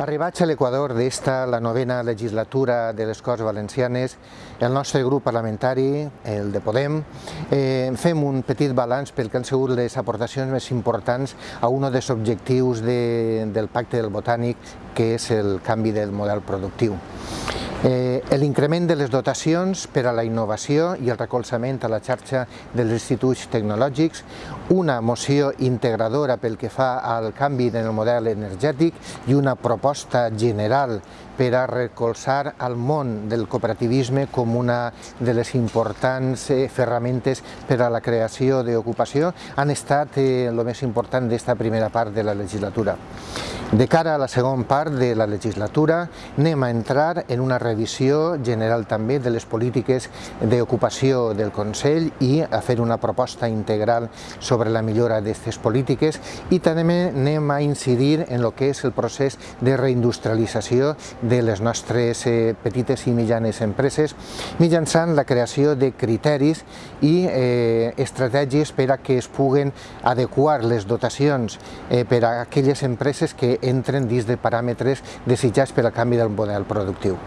Arribats a l'Equador d'esta, la novena legislatura de les Corts Valencianes, el nostre grup parlamentari, el de Podem, eh, fem un petit balanç pel que han sigut les aportacions més importants a un dels objectius de, del Pacte del Botànic, que és el canvi del model productiu. Eh, L'increment de les dotacions per a la innovació i el recolzament a la xarxa dels instituts tecnològics, una moció integradora pel que fa al canvi del model energètic i una proposta general per a recolzar el món del cooperativisme com una de les importants eh, ferramentes per a la creació d'ocupació han estat el eh, més important d'esta primera part de la legislatura. De cara a la segona part de la legislatura anem a entrar en una revisió general també de les polítiques d'ocupació del Consell i a fer una proposta integral sobre la millora d'aquestes polítiques. I també anem a incidir en el que és el procés de reindustrialització de les nostres eh, petites i mitjanes empreses mitjançant la creació de criteris i eh, estratègies per a que es puguen adequar les dotacions eh, per a aquelles empreses que entren dins de paràmetres desitjats per al canvi del model productiu.